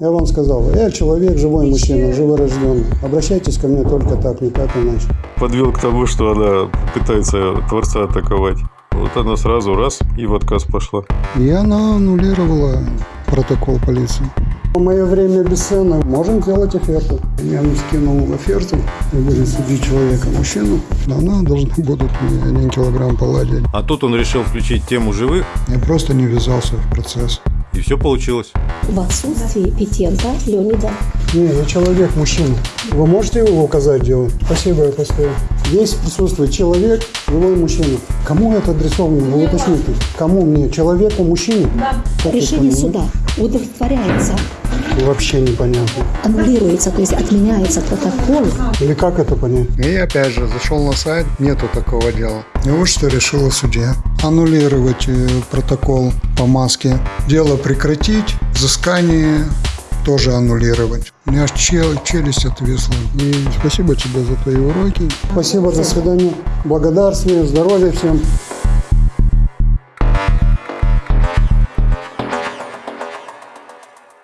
Я вам сказал, я человек, живой мужчина, живорожденный. Обращайтесь ко мне только так, никак иначе. Подвел к тому, что она пытается Творца атаковать. Вот она сразу раз и в отказ пошла. И она аннулировала протокол полиции. В мое время бесценно. Можем сделать оферту. Я ему скинул оферту и будем судить человека, мужчину. Она должна будут мне один килограмм поладить. А тут он решил включить тему живых, Я просто не ввязался в процесс. И все получилось. В отсутствии Петенко Леонида Не, я человек, мужчина. Вы можете его указать дело? Спасибо, я поставил. Здесь присутствует человек, живой мужчина. Кому это адресовано? Вы уточните. Кому мне? Человеку, мужчине? Да. решение суда удовлетворяется, Вообще непонятно. аннулируется, то есть отменяется протокол. Или как это понять? И опять же, зашел на сайт, нету такого дела. И вот что решила судья. Аннулировать э, протокол по маске. Дело прекратить, взыскание тоже аннулировать. У меня аж чел- челюсть отвисла. И спасибо тебе за твои уроки. Спасибо, до свидания. Благодарствие, здоровья всем.